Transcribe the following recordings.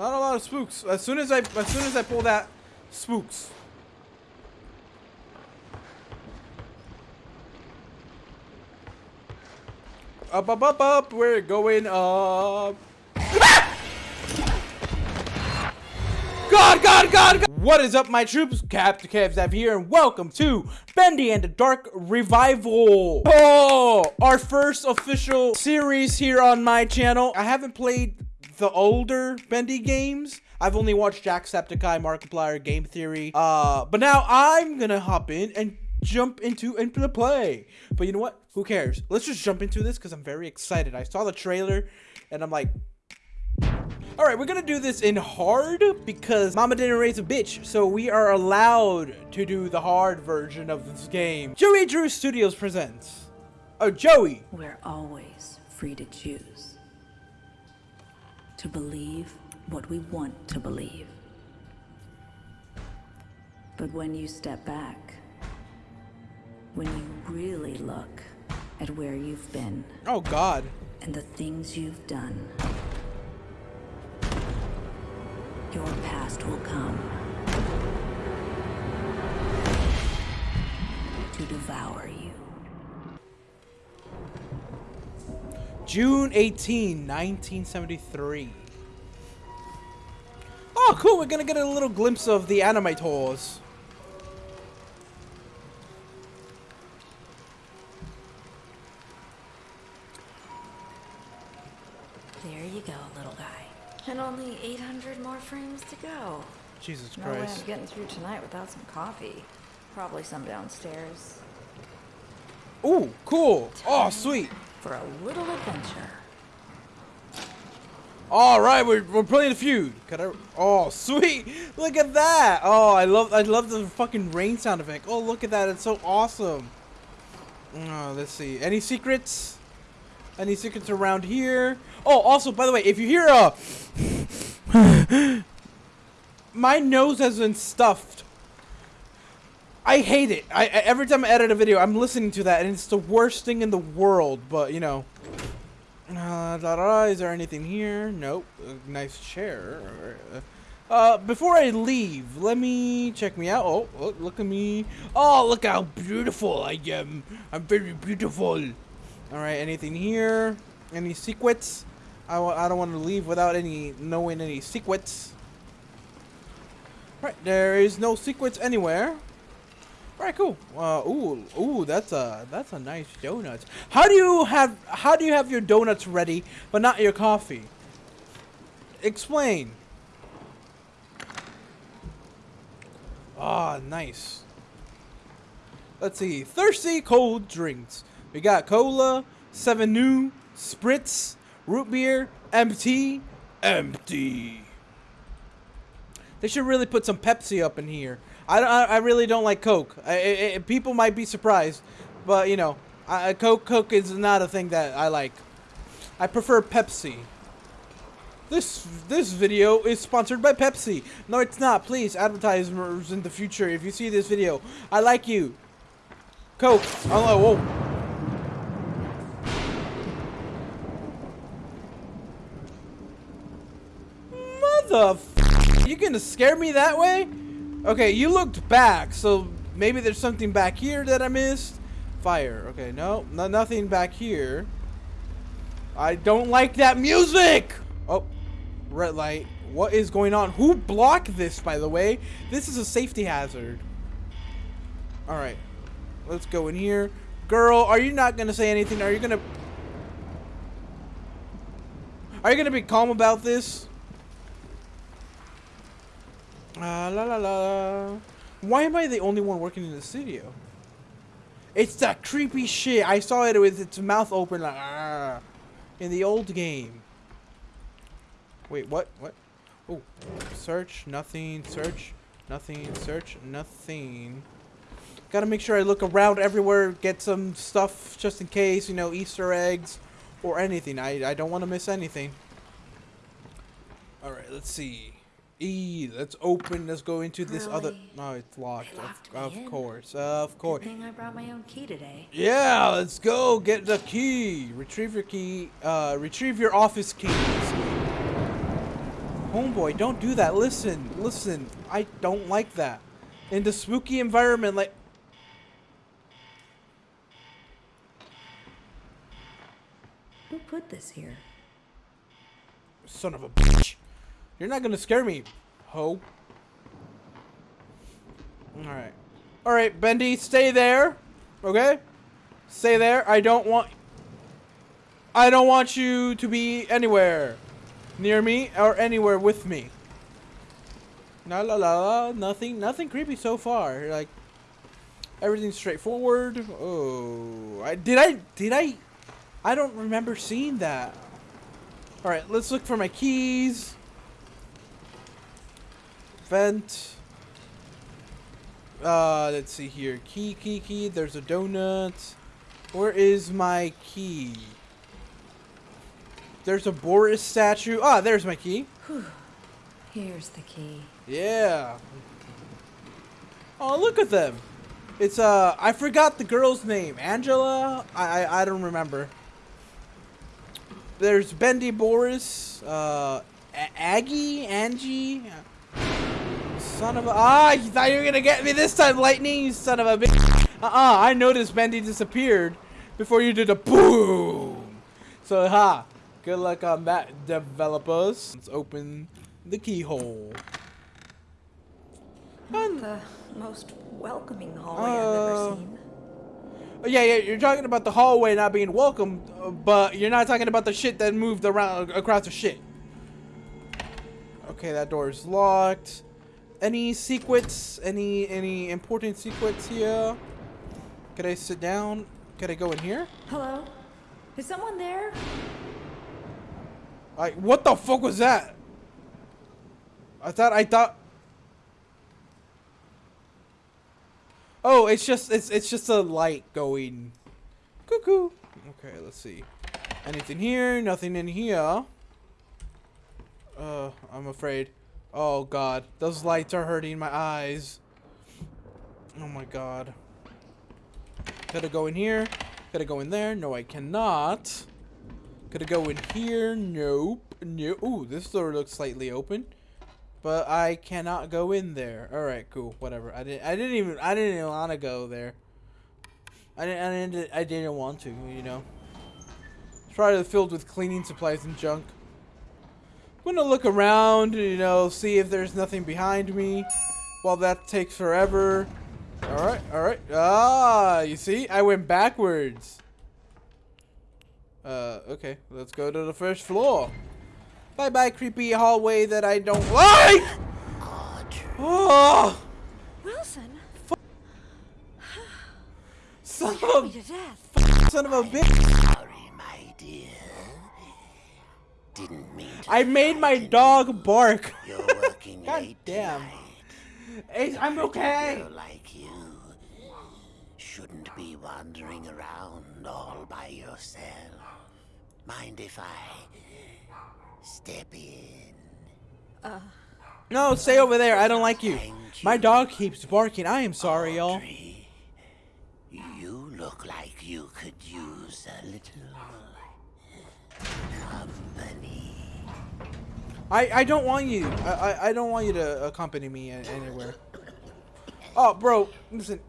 Not a lot of spooks. As soon as I as soon as I pull that spooks. Up up up up we're going up. God, God, God, God! What is up, my troops? Captain Kevzap here, and welcome to Bendy and the Dark Revival. Oh, our first official series here on my channel. I haven't played the older Bendy games. I've only watched Jacksepticeye, Markiplier, Game Theory. Uh, but now I'm gonna hop in and jump into into the play. But you know what? Who cares? Let's just jump into this because I'm very excited. I saw the trailer, and I'm like, Alright, we're gonna do this in hard because mama didn't raise a bitch, so we are allowed to do the hard version of this game. Joey Drew Studios presents. Oh, Joey! We're always free to choose. To believe what we want to believe. But when you step back, when you really look at where you've been Oh god. and the things you've done, your past will come to devour you. June 18, 1973. Oh, cool. We're gonna get a little glimpse of the animators. There you go, little guy. And only 800 more frames to go. Jesus No way I'm getting through tonight without some coffee. Probably some downstairs. Ooh, cool. Oh, sweet. For a little adventure. All right, we're, we're playing the feud. Could I? Oh, sweet! Look at that! Oh, I love I love the fucking rain sound effect. Oh, look at that! It's so awesome. Oh, let's see. Any secrets? Any secrets around here? Oh, also, by the way, if you hear a, my nose has been stuffed. I hate it. I, every time I edit a video, I'm listening to that, and it's the worst thing in the world. But you know. Uh, da, da, is there anything here? Nope. A nice chair. Uh, before I leave, let me check me out. Oh, look, look at me. Oh, look how beautiful I am. I'm very beautiful. All right, anything here? Any secrets? I, I don't want to leave without any knowing any secrets. Right, there is no secrets anywhere. Alright, cool. Uh, ooh, ooh, that's a that's a nice donuts. How do you have how do you have your donuts ready but not your coffee? Explain. Ah, nice. Let's see. Thirsty cold drinks. We got cola, seven new, spritz, root beer, empty, empty. They should really put some Pepsi up in here. I, I, I really don't like Coke. I, people might be surprised, but you know, I, Coke Coke is not a thing that I like. I prefer Pepsi. This this video is sponsored by Pepsi. No, it's not. Please, advertisers in the future, if you see this video, I like you. Coke. Oh, oh, oh. whoa. Mother. You gonna scare me that way? Okay, you looked back, so maybe there's something back here that I missed. Fire. Okay, no, no nothing back here. I don't like that music. Oh, red light. What is going on? Who blocked this, by the way? This is a safety hazard. All right, let's go in here. Girl, are you not gonna say anything? Are you gonna? Are you gonna be calm about this? Ah, la la la. Why am I the only one working in the studio? It's that creepy shit. I saw it with its mouth open like "Arr," in the old game. Wait, what? What? Oh, search, nothing, search, nothing, search, nothing. Gotta make sure I look around everywhere, get some stuff just in case, you know, Easter eggs or anything. I, I don't want to miss anything. Alright, let's see. E, let's open, let's go into this other... Really? No, it's locked. Locked Of, of course, of course. Good thing I brought my own key today. Yeah, let's go get the key. Retrieve your key. Uh, retrieve your office keys. Homeboy, don't do that. Listen, listen. I don't like that. In the spooky environment, like... Who put this here? Son of a bitch. You're not gonna scare me, ho. Alright. Alright, Bendy, stay there. Okay? Stay there. I don't want... I don't want you to be anywhere near me or anywhere with me. La la la la. Nothing, nothing creepy so far. Like, everything's straightforward. Oh, I did I did I? I don't remember seeing that. All right, let's look for my keys. Vent. Uh, let's see here. Key, key, key. There's a donut. Where is my key? There's a Boris statue. Ah, there's my key. Here's the key. Yeah. Oh, look at them. It's uh, I forgot the girl's name. Angela. I I, I don't remember. There's Bendy Boris. Uh, Aggie, Angie. Son of a ah! You thought you were gonna get me this time, Lightning. You son of a bitch. Uh uh. I noticed Bendy disappeared before you did a boom. So ha. Good luck on that, developers. Let's open the keyhole. Not the most welcoming hallway I've Uh, ever seen. Oh, Yeah, yeah, you're talking about the hallway not being welcome, uh, but you're not talking about the shit that moved around across the shit. Okay, that door is locked. Any secrets? Any any important secrets here? Could I sit down? Could I go in here? Hello? Is someone there? I what the fuck was that? I thought I thought. Oh, it's just it's it's just a light going. Cuckoo. Okay, let's see. Anything here? Nothing in here. Uh, I'm afraid. Oh god, those lights are hurting my eyes. Oh my god. I go in here? I go in there? No, I cannot. I go in here? Nope. No. Ooh, this door looks slightly open. But I cannot go in there. Alright, cool. Whatever. I didn't I didn't even I didn't even want to go there. I didn't I didn't I didn't want to, you know. It's probably filled with cleaning supplies and junk. I'm gonna look around, you know, see if there's nothing behind me. While that takes forever. Alright, alright. Ah, you see? I went backwards. Uh, okay. Let's go to the first floor. Bye bye, creepy hallway that I don't like! Oh! Wilson? Son of me to death. a, son of a bitch! Sorry, my dear. Didn't mean. I made my dog bark. You're working God late damn. Ace, I'm okay. Like you shouldn't be wandering around all by yourself. Mind if I step in? Uh, no, stay over there. I don't like you. My dog keeps barking. I am sorry, y'all. You look like you could use a little company. I, I don't want you. I, I, I don't want you to accompany me anywhere. Oh, bro, listen.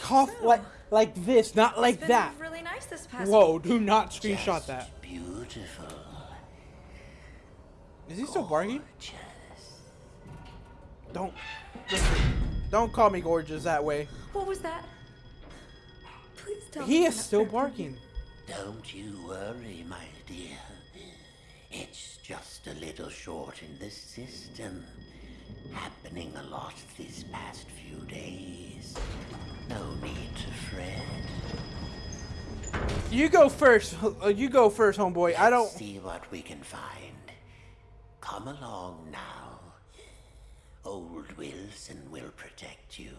Cough like like this, not like Been that. really nice this past Whoa, do not screenshot Just that. Beautiful. Is he still barking? Gorgeous. Don't. Listen, don't call me gorgeous that way. What was that? Please tell me. He is still barking. Don't you worry, my dear. It's just a little short in the system. Happening a lot these past few days. No need to fret. You go first. Uh, You go first, homeboy. I don't. See what we can find. Come along now. Old Wilson will protect you.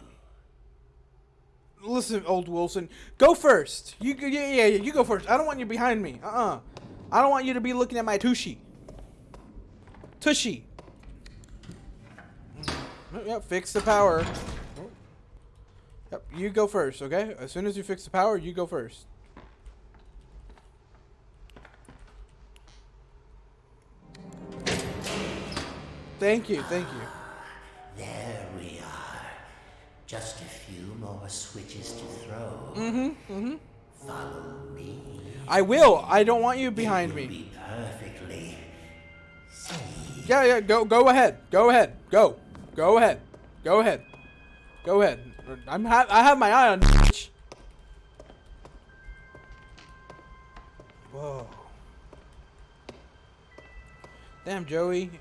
Listen, old Wilson. Go first. You yeah yeah yeah. You go first. I don't want you behind me. Uh uh I don't want you to be looking at my tushy. Tushy. Yep. Fix the power. Yep. You go first. Okay. As soon as you fix the power, you go first. Thank you, thank you. There we are. Just a few more switches to throw. Mm-hmm, mm-hmm. Follow me. I will. I don't want you behind me. Be perfectly safe. Yeah, yeah, go go ahead. Go ahead. Go. Go ahead. Go ahead. Go ahead. I'm ha I have my eye on bitch. Whoa. Damn, Joey.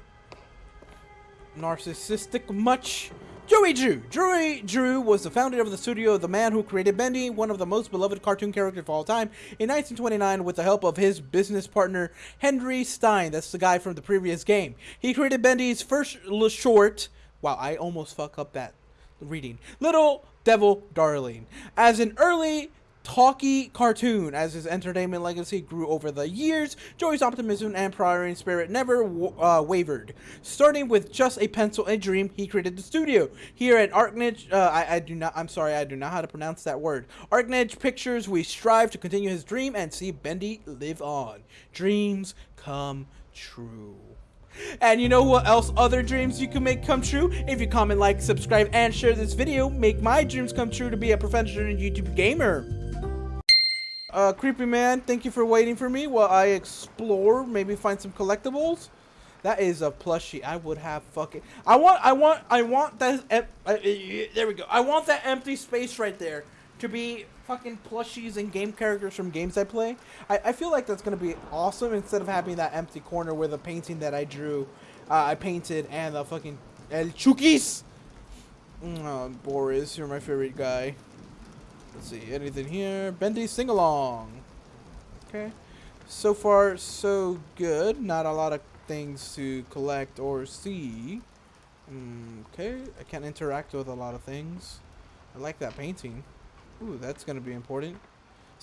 Narcissistic much? Joey Drew. Joey Drew was the founder of the studio of The Man Who Created Bendy, one of the most beloved cartoon characters of all time. In 1929, with the help of his business partner Henry Stein, that's the guy from the previous game, he created Bendy's first short. Wow, I almost fuck up that reading. Little Devil Darling. As an early talky cartoon as his entertainment legacy grew over the years. Joey's optimism and pioneering spirit never uh, wavered. Starting with just a pencil and dream he created the studio. Here at arknage uh, I, I do not i'm sorry i do not know how to pronounce that word. Arknage pictures we strive to continue his dream and see bendy live on. Dreams come true. And you know what else other dreams you can make come true? If you comment, like, subscribe, and share this video, make my dreams come true to be a professional YouTube gamer. Uh, Creepy Man, thank you for waiting for me while I explore, maybe find some collectibles. That is a plushie. I would have fucking. I want. I want. I want that. em- uh, uh, there we go. I want that empty space right there to be fucking plushies and game characters from games I play. I, I feel like that's gonna be awesome instead of having that empty corner with a painting that I drew, uh, I painted, and the fucking El Chukis. Oh, Boris, you're my favorite guy. Let's see, anything here? Bendy sing along. Okay. So far, so good. Not a lot of things to collect or see. Mm, okay, I can't interact with a lot of things. I like that painting. Ooh, that's gonna be important.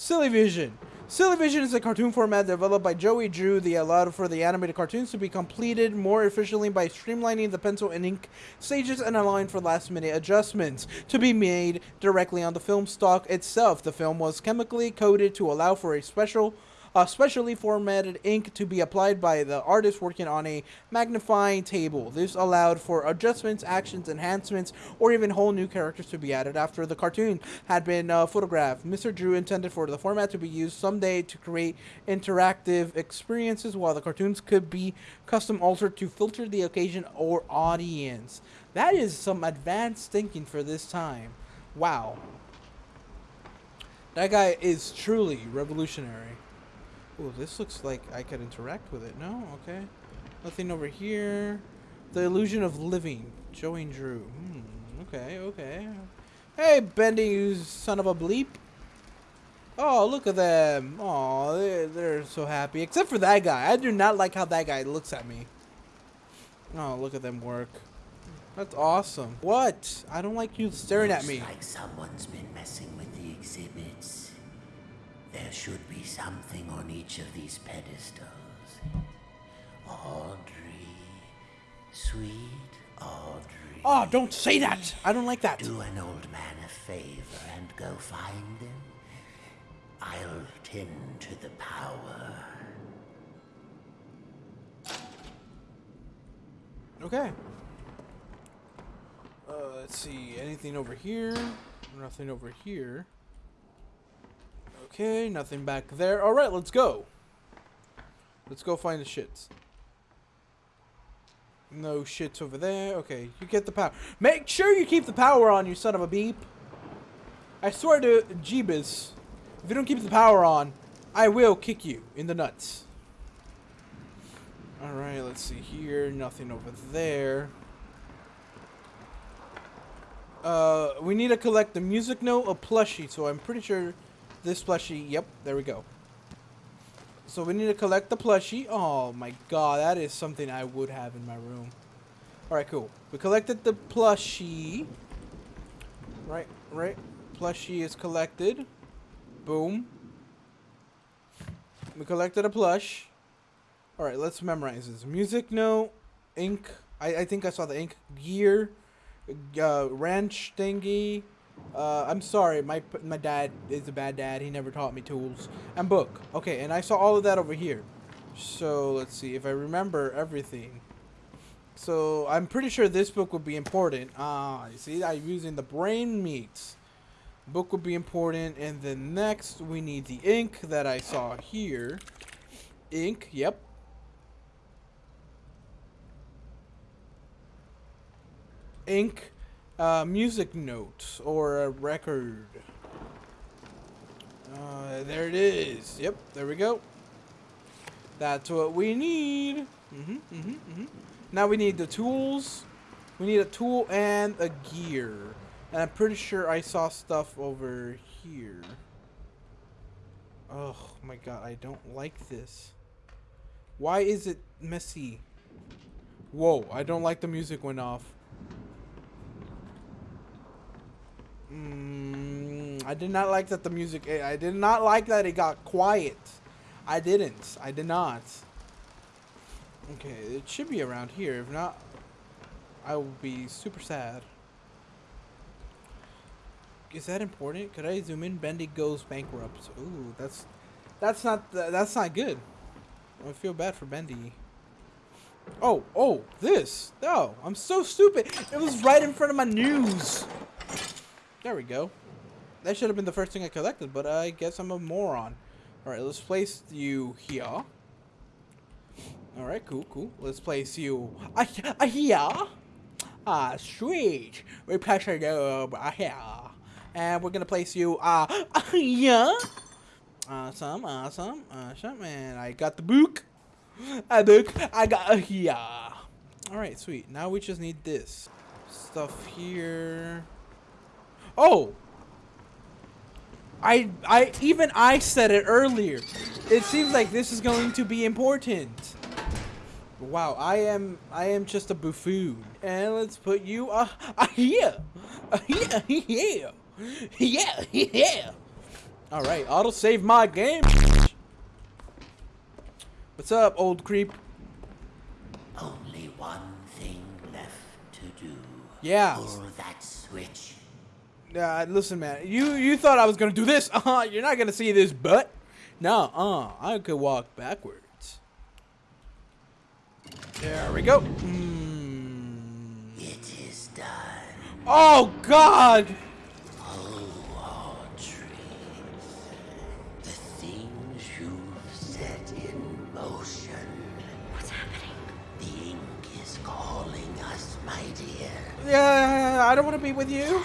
Silly Vision. Silly Vision is a cartoon format developed by Joey Drew that uh, allowed for the animated cartoons to be completed more efficiently by streamlining the pencil and ink stages and allowing for last minute adjustments to be made directly on the film stock itself. The film was chemically coated to allow for a special a specially formatted ink to be applied by the artist working on a magnifying table. This allowed for adjustments, actions, enhancements, or even whole new characters to be added after the cartoon had been uh, photographed. Mr. Drew intended for the format to be used someday to create interactive experiences, while the cartoons could be custom altered to filter the occasion or audience. That is some advanced thinking for this time. Wow. That guy is truly revolutionary. Oh, this looks like I could interact with it. No? Okay. Nothing over here. The illusion of living. Joey and Drew. Hmm. Okay, okay. Hey, Bendy, you son of a bleep. Oh, look at them. Oh, they're, they're so happy. Except for that guy. I do not like how that guy looks at me. Oh, look at them work. That's awesome. What? I don't like you staring at me. like someone's been messing with the exhibits. There should be something on each of these pedestals. Audrey, sweet Audrey. Oh, don't say that. I don't like that. Do an old man a favor and go find them. I'll tend to the power. Okay. Uh, let's see. Anything over here? Nothing over here. Okay, nothing back there. All right, let's go. Let's go find the shits. No shits over there. Okay, you get the power. Make sure you keep the power on, you son of a beep. I swear to Jeebus, if you don't keep the power on, I will kick you in the nuts. Alright, let's see here. Nothing over there. Uh, we need to collect the music note, a plushie, so I'm pretty sure this plushie, yep, there we go. So we need to collect the plushie. Oh my god, that is something I would have in my room. Alright, cool. We collected the plushie. Right, right. Plushie is collected. Boom. We collected a plush. Alright, let's memorize this. Music note, ink. I, I think I saw the ink. Gear, uh, wrench thingy. Uh, I'm sorry, my my dad is a bad dad. He never taught me tools. And book. Okay, and I saw all of that over here. So let's see if I remember everything. so I'm pretty sure this book would be important. Ah, you see, I'm using the brain meat. Book would be important, and then next we need the ink that I saw here. Ink, yep. Ink, uh, music note or a record. Uh, there it is. Yep, there we go. That's what we need. Mm-hmm, mm-hmm, mm-hmm. Now we need the tools. We need a tool and a gear. And I'm pretty sure I saw stuff over here. Oh my god, I don't like this. Why is it messy? Whoa, I don't like the music went off. Mm, I did not like that the music. eh, I did not like that it got quiet. I didn't. I did not. Okay, it should be around here. If not, I will be super sad. Is that important? Could I zoom in? Bendy goes bankrupt. Ooh, that's that's not that's not good. I feel bad for Bendy. Oh, oh, this. No, I'm so stupid. It was right in front of my news. There we go. That should have been the first thing I collected, but I guess I'm a moron. Alright, let's place you here. Alright, cool, cool. Let's place you uh, uh, here. Ah, sweet. We place you over here. And we're gonna place you uh, uh here. Awesome, awesome, awesome. And I got the book. A book. I got a here. Alright, sweet. Now we just need this. Stuff here. Oh! I I even I said it earlier. It seems like this is going to be important. Wow, I am I am just a buffoon. And let's put you uh, uh here. Uh, here, here. Yeah, yeah. All right, auto save my game. What's up, old creep? Only one thing left to do. Yeah. Pull that switch. Uh, listen, man. You you thought I was gonna do this? Uh huh. You're not gonna see this but No. Uh. I could walk backwards. There we go. Mm. It is done. Oh God. Oh, Audrey. The things you've set in motion. What's happening? The ink is calling us, my dear. Yeah. I don't want to be with you.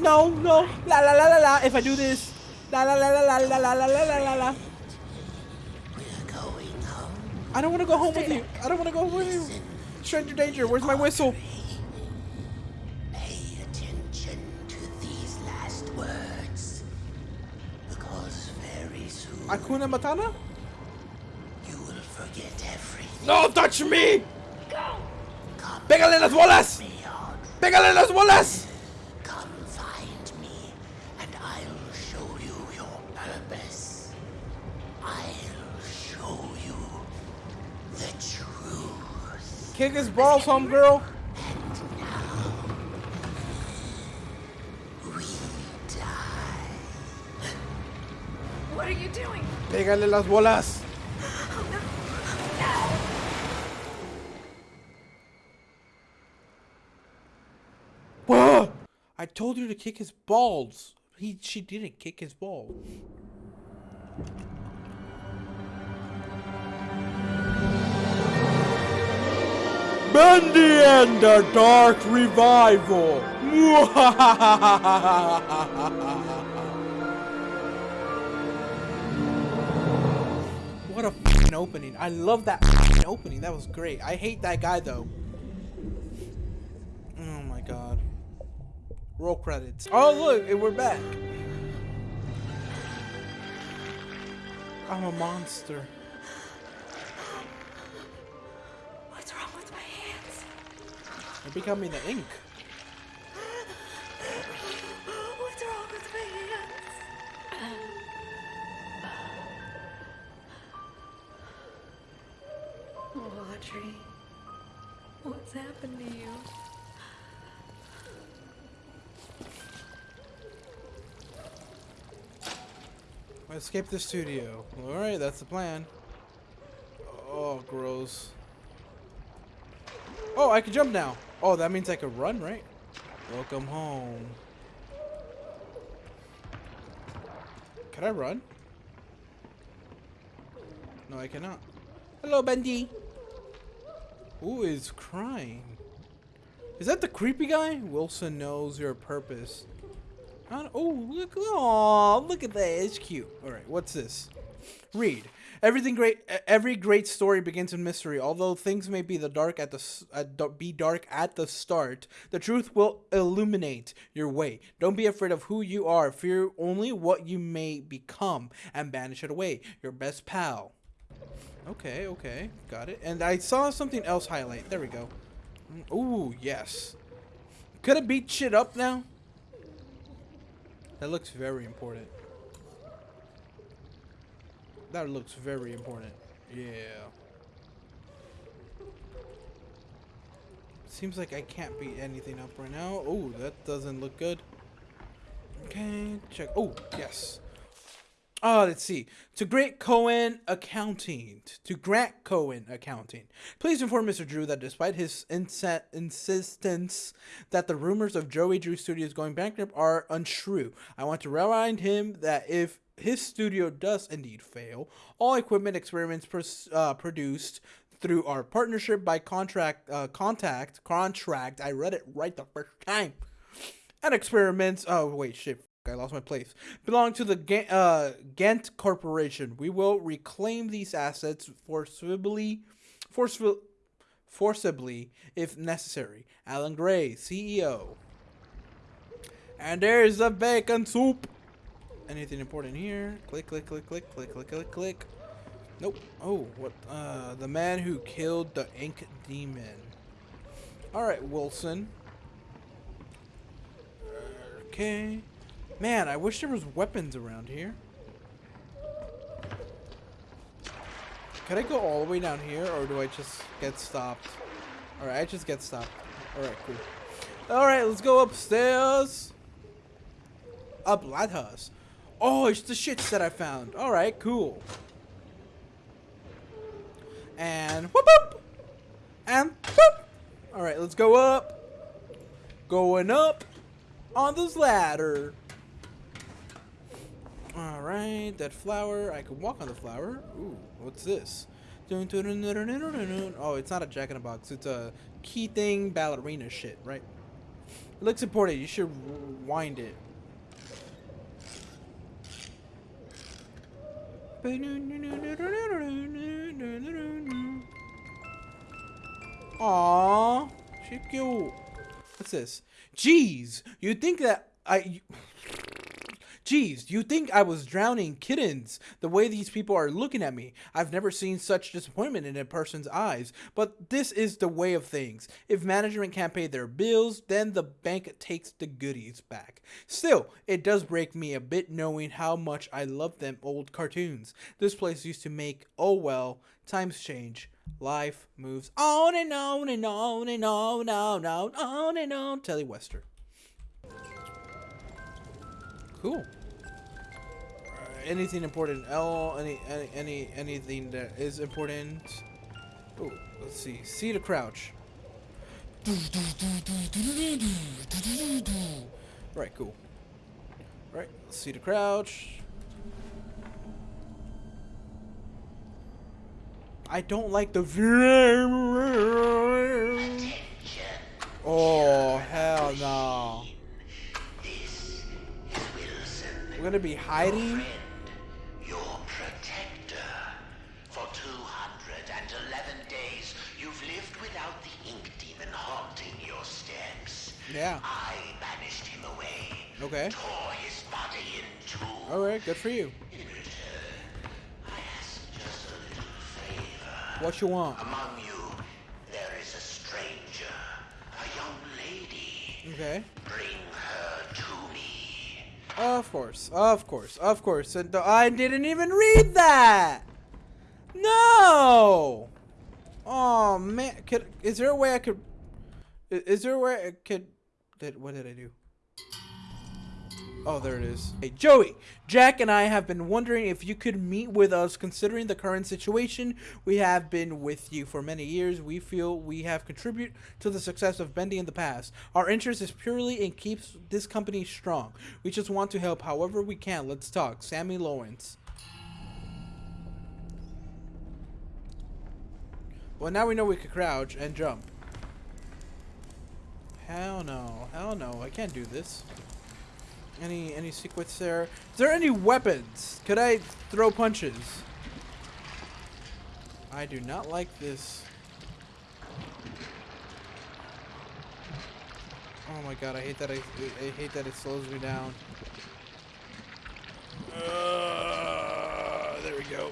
No. No. La la la la la. If I do this. La la la la la la la la la la la. I don't want to go home with you. I don't want to go home with you. Stranger danger. Where's my whistle? Pay attention to these last words. Because very soon Akuna Matata? you will forget everything. No, touch me! Come Pégale las bolas! Pégale las bolas! Kick his balls, homegirl. We die. What are you doing? Pégale las bolas. Whoa! I told her to kick his balls. He, she didn't kick his balls. Bendy and the Dark Revival. what a opening. I love that opening. That was great. I hate that guy though. Oh my god. Roll credits. Oh look, we're back. I'm a monster. You're becoming the ink. What's wrong with my hands? Oh, Audrey. What's happened to you? Escape the studio. Alright, that's the plan. Oh, gross. Oh, I can jump now. Oh, that means I can run, right? Welcome home. Can I run? No, I cannot. Hello, Bendy. Who is crying? Is that the creepy guy? Wilson knows your purpose. Oh, look! Oh, look at that. It's cute. All right, what's this? Read. Everything great. Every great story begins in mystery. Although things may be the dark at the be dark at the start, the truth will illuminate your way. Don't be afraid of who you are. Fear only what you may become, and banish it away. Your best pal. Okay, okay, got it. And I saw something else highlight. There we go. Mm, ooh, yes. Could it beat shit up now? That looks very important. That looks very important. Yeah. Seems like I can't beat anything up right now. Oh, that doesn't look good. Okay, check. Oh, yes. Oh, let's see. To Grant Cohen Accounting. To Grant Cohen Accounting. Please inform Mr. Drew that despite his insistence that the rumors of Joey Drew Studios going bankrupt are untrue, I want to remind him that if his studio does indeed fail, all equipment experiments uh, produced through our partnership by contract, uh, contact, contract, I read it right the first time, and experiments, oh wait, shit, I lost my place. Belong to the uh, Gent Corporation. We will reclaim these assets forcibly, forceful, forcibly if necessary. Alan Gray, CEO. And there's the bacon soup. Anything important here? Click, click, click, click, click, click, click, click. Nope. Oh, what? Uh, the man who killed the ink demon. All right, Wilson. Okay. Man, I wish there was weapons around here. Can I go all the way down here, or do I just get stopped? Alright, I just get stopped. Alright, cool. Alright, let's go upstairs. Up Lathas. Oh, it's the shits that I found. Alright, cool. And whoop whoop. And whoop. Alright, let's go up. Going up on this ladder. Alright, that flower. I can walk on the flower. Ooh, what's this? Oh, it's not a jack in a box. It's a key thing ballerina shit, right? It looks important. You should wind it. Aww, she cute. What's this? Jeez, you think that I... Geez, you think I was drowning kittens the way these people are looking at me. I've never seen such disappointment in a person's eyes. But this is the way of things. If management can't pay their bills, then the bank takes the goodies back. Still, it does break me a bit knowing how much I love them old cartoons. This place used to make, oh well, times change. Life moves on and on and on and on and on and on. Telly Wester. Cool anything important? L, any, any, any, anything that is important? Oh, let's see. See to crouch. Right, cool. Right, see to crouch. I don't like the view. Oh, hell no. We're gonna be hiding? Yeah. I banished him away. Okay. Tore his body in two. All right, good for you. In return, I ask just a little favor. What you want? Among you, there is a stranger, a young lady. Okay. Bring her to me. Of course, of course, of course. And I didn't even read that. No. Oh man, could is there a way I could? Is there a way I could? Did what did I do? Oh, there it is. Hey, Joey, Jack and I have been wondering if you could meet with us considering the current situation. We have been with you for many years. We feel we have contributed to the success of Bendy in the past. Our interest is purely in keeps this company strong. We just want to help however we can. Let's talk. Sammy Lawrence. Well, now we know we could crouch and jump. Hell no. Hell no. I can't do this. Any any secrets there? Is there any weapons? Could I throw punches? I do not like this. Oh my god, I hate that I, I hate that it slows me down. Uh, there we go.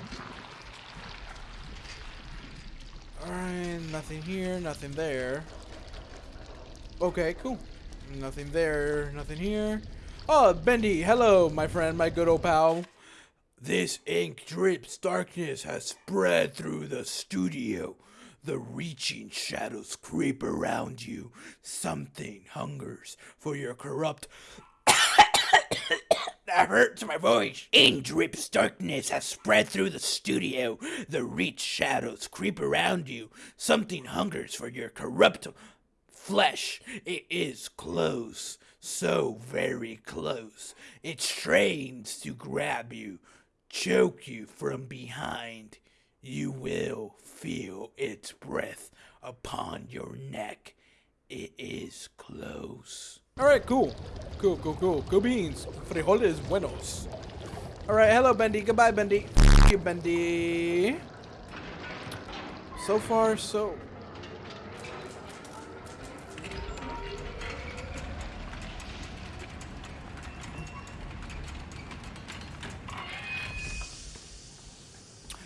Alright, nothing here, nothing there. Okay, cool. Nothing there, nothing here. Oh, Bendy, hello, my friend, my good old pal. This ink drips darkness has spread through the studio. The reaching shadows creep around you. Something hungers for your corrupt. That hurts my voice. In drips darkness has spread through the studio. The reach shadows creep around you. Something hungers for your corrupt flesh. It is close so very close. It strains to grab you, choke you from behind. You will feel its breath upon your neck. It is close. Alright, cool. Cool, cool, cool. Cool beans. Frijoles buenos. Alright, hello, Bendy. Goodbye, Bendy. Thank you, Bendy. So far, so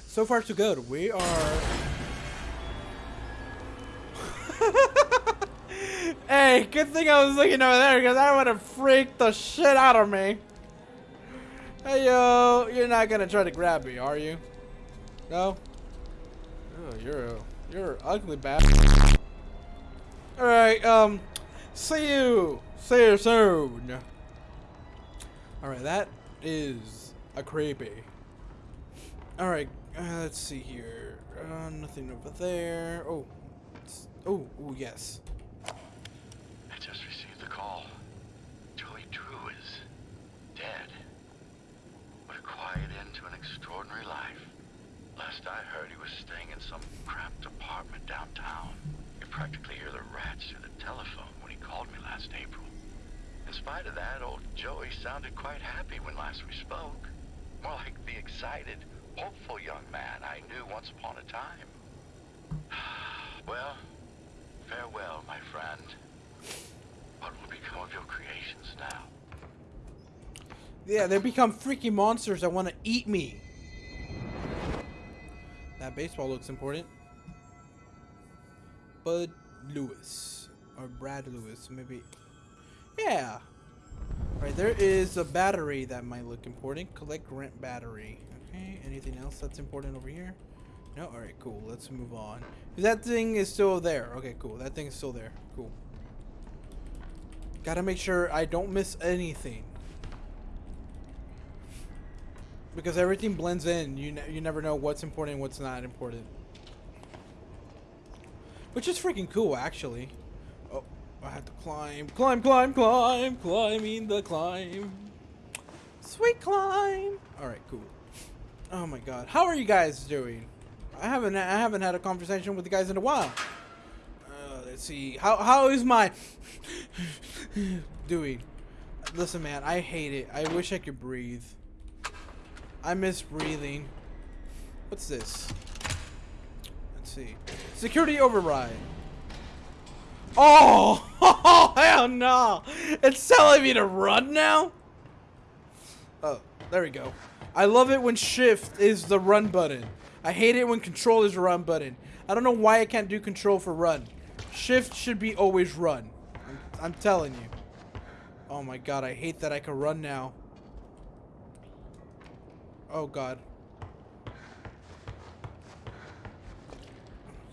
So far, so good. We are... good thing I was looking over there because that would have freaked the shit out of me. Hey, yo. You're not to try to grab me, are you? No? Oh, you're a, you're ugly bastard. Alright, um, see you. See you soon. Alright, that is a creepy. Alright, uh, let's see here. Uh, nothing over there. Oh. Oh, oh, yes. I just received the call. Joey Drew is dead. What a quiet end to an extraordinary life. Last I heard, he was staying in some cramped apartment downtown. You practically hear the rats through the telephone when he called me last April. In spite of that, old Joey sounded quite happy when last we spoke. More like the excited, hopeful young man I knew once upon a time. well, farewell, my friend. What will become of your creations now? Yeah, they become freaky monsters that want to eat me. That baseball looks important. Bud Lewis. Or Brad Lewis, maybe. Yeah. Right, there is a battery that might look important. Collect rent battery. Okay, anything else that's important over here? No? Alright, cool. Let's move on. That thing is still there. Okay, cool. That thing is still there. Cool. Gotta make sure I don't miss anything. Because everything blends in. You, ne you never know what's important and what's not important. Which is freaking cool, actually. I have to climb. Climb, climb, climb. Climbing the climb. Sweet climb. Alright, cool. Oh my god. How are you guys doing? I haven't I haven't had a conversation with the guys in a while. Uh, let's see. How how is my doing? Listen, man, I hate it. I wish I could breathe. I miss breathing. What's this? Let's see. Security override. Oh, hell no! It's telling me to run now? Oh, there we go. I love it when shift is the run button. I hate it when control is run button. I don't know why I can't do control for run. Shift should be always run. I'm, I'm telling you. Oh my god, I hate that I can run now. Oh god.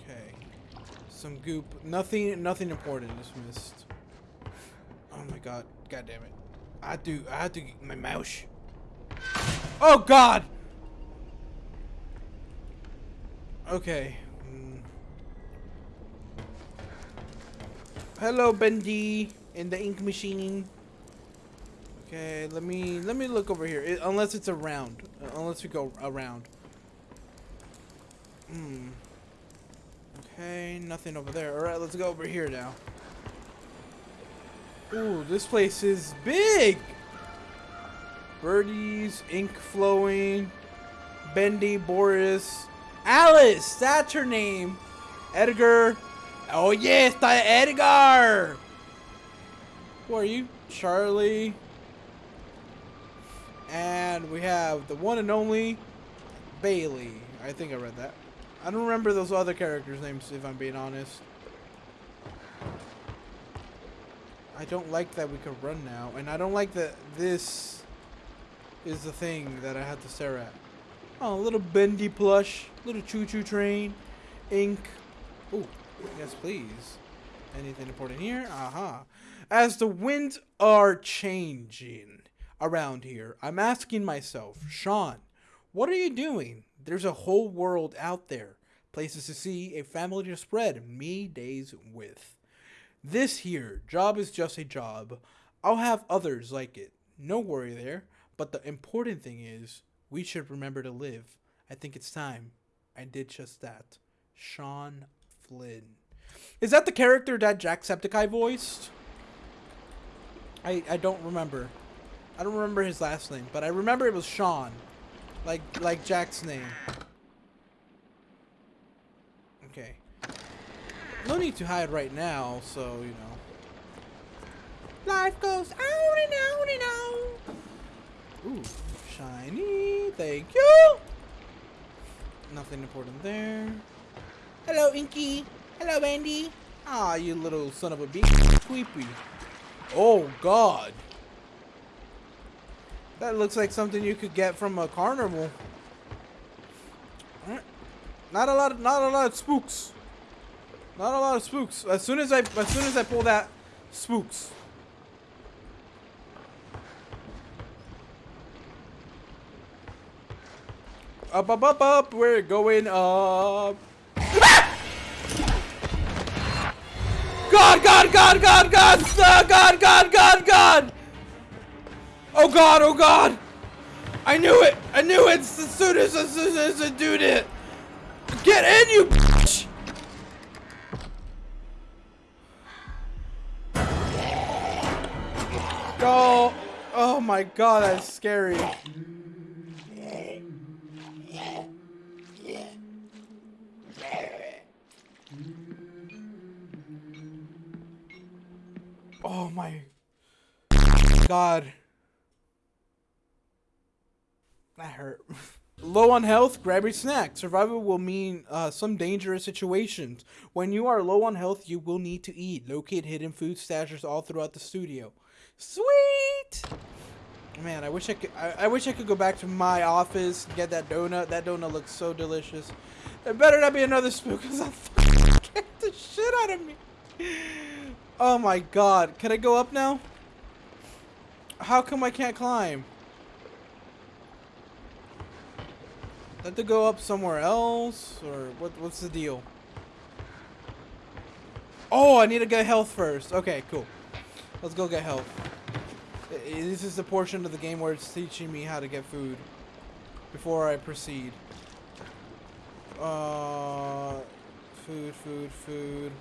Okay. Some goop. Nothing nothing important is missed. Oh my god. God damn it. I do. I have to get my mouse. Oh God. Okay. Mm. Hello, Bendy, in the ink machine. Okay, let me let me look over here. It, unless it's around, uh, unless we go around. Hmm. Okay, nothing over there. All right, let's go over here now. Ooh, this place is big. Birdies, ink flowing, Bendy, Boris, Alice. That's her name. Edgar. Oh yes, the Edgar. Who are you? Charlie. And we have the one and only Bailey. I think I read that. I don't remember those other characters' names, if I'm being honest. I don't like that we can run now, and I don't like that this is the thing that I have to stare at. Oh, a little bendy plush, little choo-choo train, ink. Oh, yes, please. Anything important here? Aha. As the winds are changing around here, I'm asking myself, Shawn, what are you doing? There's a whole world out there, places to see, a family to spread me days with. This here job is just a job. I'll have others like it. No worry there. But the important thing is, we should remember to live. I think it's time. I did just that. Shawn Flynn. Is that the character that Jacksepticeye voiced? I I don't remember. I don't remember his last name, but I remember it was Sean. Like like Jack's name. Okay. No need to hide right now, so you know. Life goes on and on and on. Ooh, shiny. Thank you. Nothing important there. Hello, Inky. Hello, Andy. Ah, you little son of a bitch. Creepy. Oh, God. That looks like something you could get from a carnival. Alright. Not a lot of, not a lot of spooks. Not a lot of spooks. As soon as I as soon as I pull that spooks. Up up up up we're going up. God God God God God uh, God God God God Oh God oh God. I knew it. I knew it. As soon as as soon as I do it Get in you bitch. Oh, oh my god, that's scary. Oh my god. That hurt. Low on health, grab your snack. Survival will mean uh, some dangerous situations. When you are low on health, you will need to eat. Locate hidden food stashes all throughout the studio. Sweet! Man, I wish I could. I, I wish I could go back to my office and get that donut. That donut looks so delicious. It better not be another spook, cause I'll get the shit out of me. Oh my god! Can I go up now? How come I can't climb? Have to go up somewhere else, or what? What's the deal? Oh, I need to get health first. Okay, cool. Let's go get health. This is the portion of the game where it's teaching me how to get food before I proceed. Uh, food, food, food.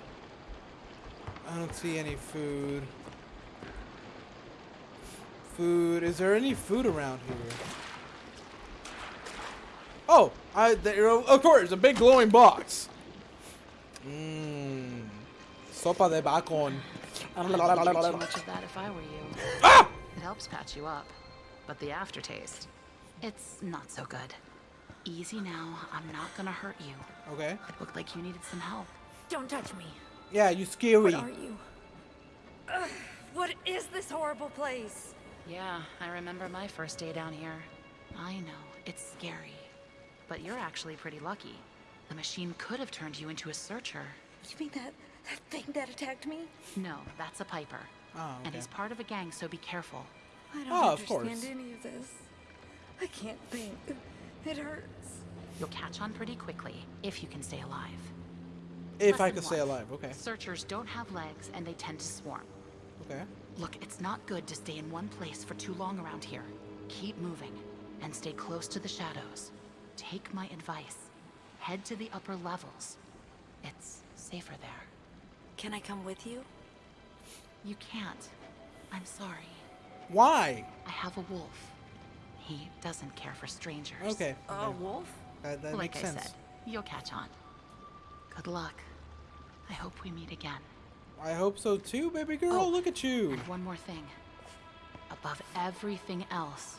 I don't see any food. Food. Is there any food around here? Oh, I there, of course, a big glowing box. Mmm. Sopa de bacon. I wouldn't eat too much of that if I were you. Ah! It helps patch you up. But the aftertaste, it's not so good. Easy now. I'm not gonna hurt you. Okay. It looked like you needed some help. Don't touch me. Yeah, you scary. What are you? Ugh, what is this horrible place? Yeah, I remember my first day down here. I know, it's scary. But you're actually pretty lucky. The machine could have turned you into a searcher. You mean that that thing that attacked me? No, that's a Piper. Oh, And he's part of a gang, so be careful. I don't Oh, understand course. any of this. I can't think. It hurts. You'll catch on pretty quickly if you can stay alive. If I Lesson could stay alive, okay. Searchers don't have legs and they tend to swarm. Okay. Look, it's not good to stay in one place for too long around here. Keep moving and stay close to the shadows. Take my advice. Head to the upper levels. It's safer there. Can I come with you? You can't. I'm sorry. Why? I have a wolf. He doesn't care for strangers. Okay. A okay. wolf? That, that like makes I sense. said, you'll catch on. Good luck. I hope we meet again. I hope so too, baby girl. Oh, Look at you. And one more thing. Above everything else,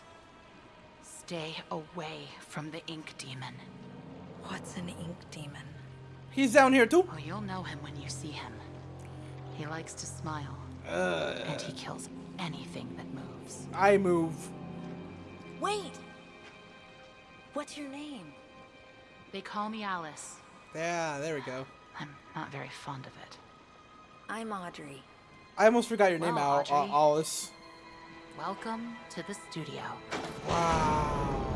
stay away from the ink demon. What's an ink demon? He's down here too. Oh, you'll know him when you see him. He likes to smile, Uh, and he kills anything that moves. I move. Wait! What's your name? They call me Alice. Yeah, there we go. I'm not very fond of it. I'm Audrey. I almost forgot your name, Al- Audrey. Alice. Welcome to the studio. Wow.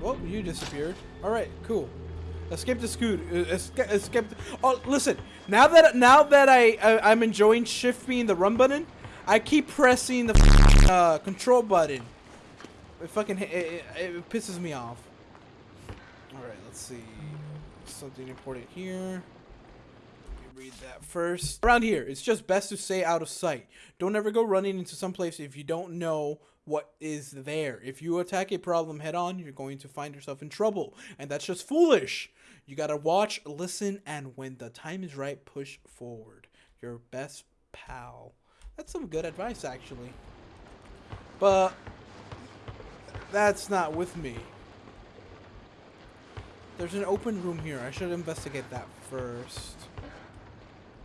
Well, you disappeared. All right, cool. Escape the scoot. uh, Escape. escape oh, listen. Now that now that I, I I'm enjoying shift being the run button, I keep pressing the uh, control button. It fucking it, it, it pisses me off. All right, let's see. Something important here. Read that first. Around here, it's just best to stay out of sight. Don't ever go running into some place if you don't know what is there. If you attack a problem head on, you're going to find yourself in trouble. And that's just foolish. You gotta watch, listen, and when the time is right, push forward. Your best pal. That's some good advice, actually. But that's not with me. There's an open room here. I should investigate that first.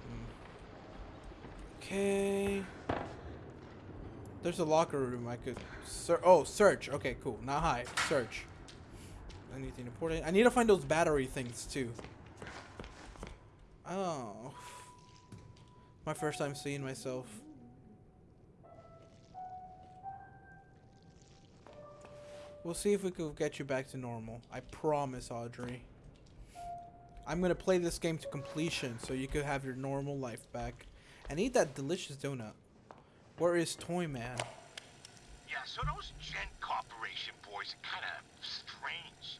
Hmm. Okay. There's a locker room I could ser Oh, search. Okay, cool. Not hide. Search. Anything important? I need to find those battery things too. Oh. My first time seeing myself. We'll see if we can get you back to normal. I promise, Audrey. I'm gonna play this game to completion so you could have your normal life back. And need that delicious donut. Where is Toy Man? Yeah, so those Gent Corporation boys are kind of strange.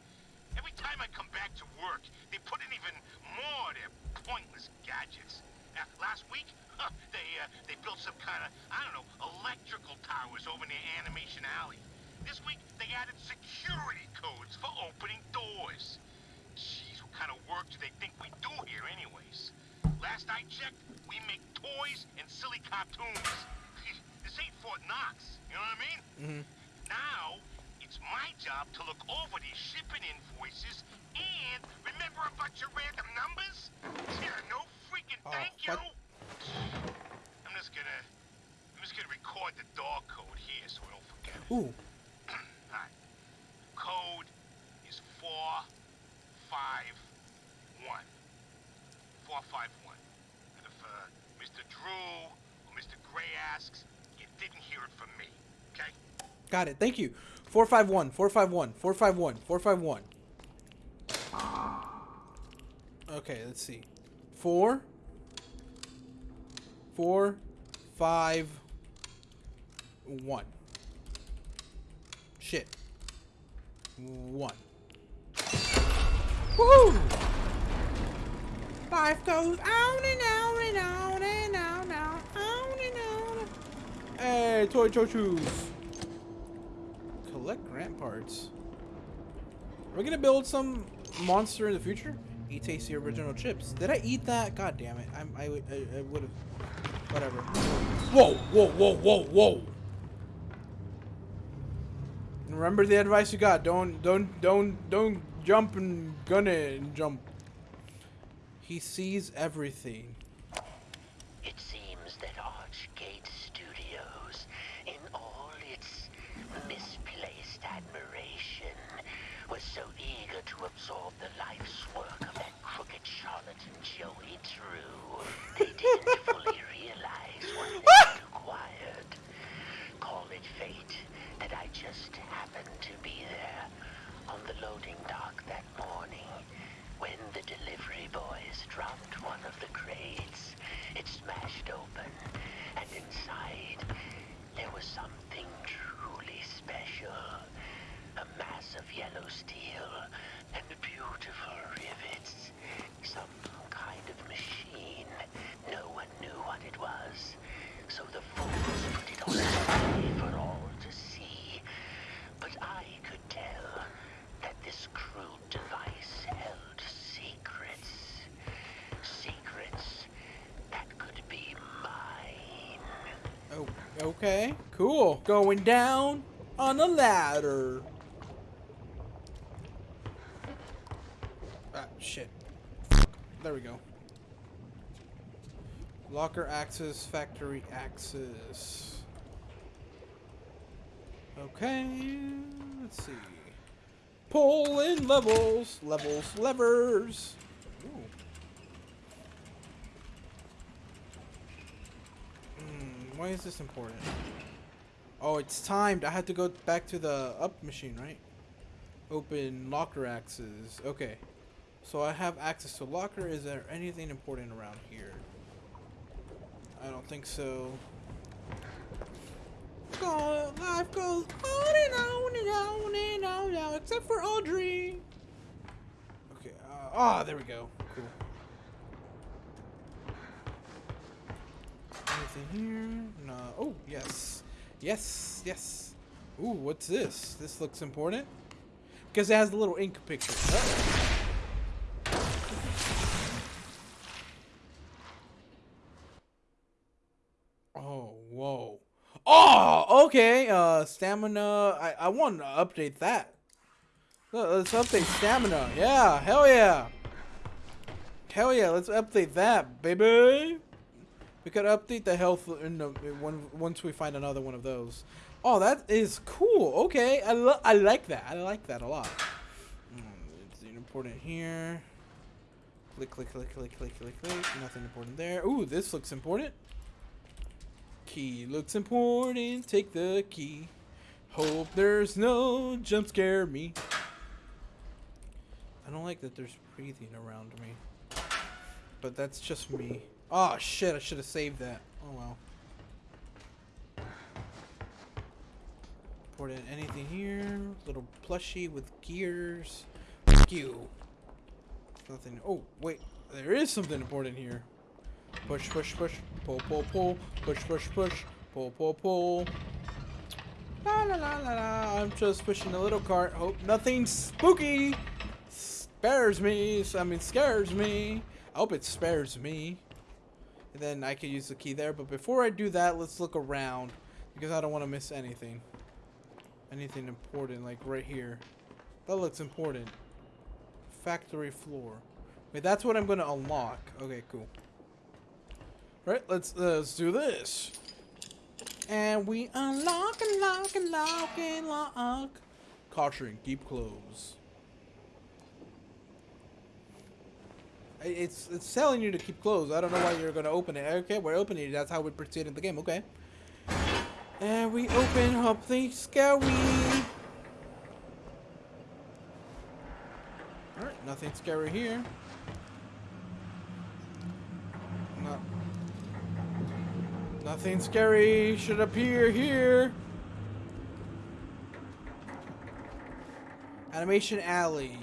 Every time I come back to work, they put in even more of their pointless gadgets. Uh, last week, huh, they uh, they built some kind of I don't know electrical towers over near Animation Alley. This week, they added security codes for opening doors. Jeez, what kind of work do they think we do here, anyways? Last I checked, we make toys and silly cartoons. this ain't Fort Knox, you know what I mean? Mm -hmm. Now, it's my job to look over these shipping invoices and remember a bunch of random numbers? Yeah, no freaking Oh, thank you! what? I'm just gonna... I'm just gonna record the door code here so I don't forget. Ooh. Alright. Code is 451. 451. And if uh, Mr. Drew or Mr. Gray asks, you didn't hear it from me. Okay? Got it. Thank you. 451, 451, 451, 451. Okay, let's see. Four. Four. Five. One. Shit. One. Woo! Life goes on and on and on and on and on, and on. Hey, toy. Collect grant parts. Are we gonna build some monster in the future? Eat tasty original chips. Did I eat that? God damn it. I'm, I, would- I, I would have. Whatever. Whoa, whoa, whoa, whoa, whoa. Remember the advice you got. Don't, don't, don't, don't jump and gun it and jump. He sees everything. just happened to be there on the loading dock that morning when the delivery boys dropped one of the crates. It smashed open, and inside there was something truly special. A mass of yellow steel okay. Cool. Going down on a ladder. Ah, shit. There we go. Locker access, factory access. Okay, let's see. Pull in levels, levels, levers. Ooh. Hmm, why is this important? Oh, it's timed. I have to go back to the up machine, right? Open locker access. Okay. So I have access to locker. Is there anything important around here? I don't think so. Life goes on and on and on and on now, except for Audrey. Okay. Uh, ah, there we go. Cool. Anything here? No. Oh, yes. Yes, yes. Ooh, what's this? This looks important. Because it has the little ink picture. Oh. Oh, whoa. Oh, okay. Uh, stamina. I, I want to update that. Let's update stamina. Yeah, hell yeah. Hell yeah, let's update that, baby. We could update the health in the once we find another one of those. Oh, that is cool. Okay, I I like that. I like that a lot. It's important here. Click, click, click, click, click, click, click. Nothing important there. Ooh, this looks important. Key looks important. Take the key. Hope there's no jump scare me. I don't like that there's breathing around me. But that's just me. Oh shit, I should have saved that. Oh well. Important anything here? Little plushie with gears. You. Nothing. Oh, wait. There is something important here. Push, push, push. Pull, pull, pull. Push, push, push. Pull, pull, pull. La la la la la. I'm just pushing a little cart. Hope nothing spooky spares me. I mean, scares me. I hope it spares me. And then I can use the key there. But before I do that, let's look around. Because I don't want to miss anything. Anything important, like right here. That looks important. Factory floor. Wait, that's what I'm going to unlock. Okay, cool. Right, let's, let's do this. And we unlock, and lock and unlock, unlock, unlock. Caution, keep close. It's it's telling you to keep closed. I don't know why you're gonna open it. Okay, we're opening it. That's how we proceed in the game. Okay. And we open up the scary. Alright, nothing scary here. No. Nothing scary should appear here. Animation Alley.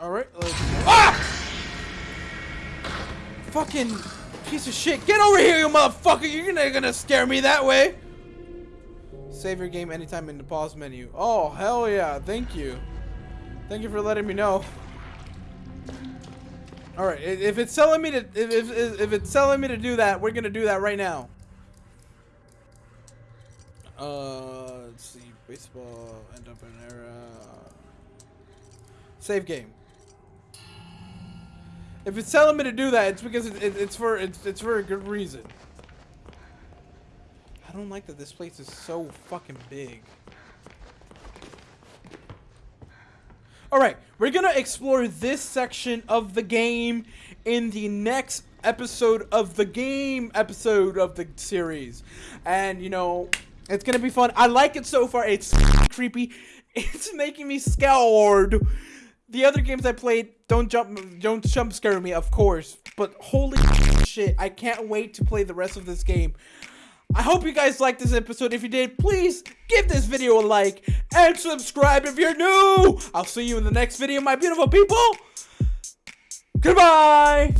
Alright, let's Ah! Fucking piece of shit. Get over here, you motherfucker! You're not gonna scare me that way! Save your game anytime in the pause menu. Oh, hell yeah. Thank you. Thank you for letting me know. Alright, if it's telling me to if, if, if it's telling me to do that, we're gonna do that right now. Uh let's see, baseball, end up in an era. Save game. If it's telling me to do that, it's because it, it, it's for it's it's for a good reason. I don't like that this place is so fucking big. Alright, we're gonna explore this section of the game in the next episode of the game episode of the series. And, you know, it's gonna be fun. I like it so far. It's creepy. It's making me scared the other games I played don't jump don't jump scare me, of course. But holy shit, I can't wait to play the rest of this game. I hope you guys liked this episode. If you did, please give this video a like and subscribe if you're new. I'll see you in the next video, my beautiful people. Goodbye.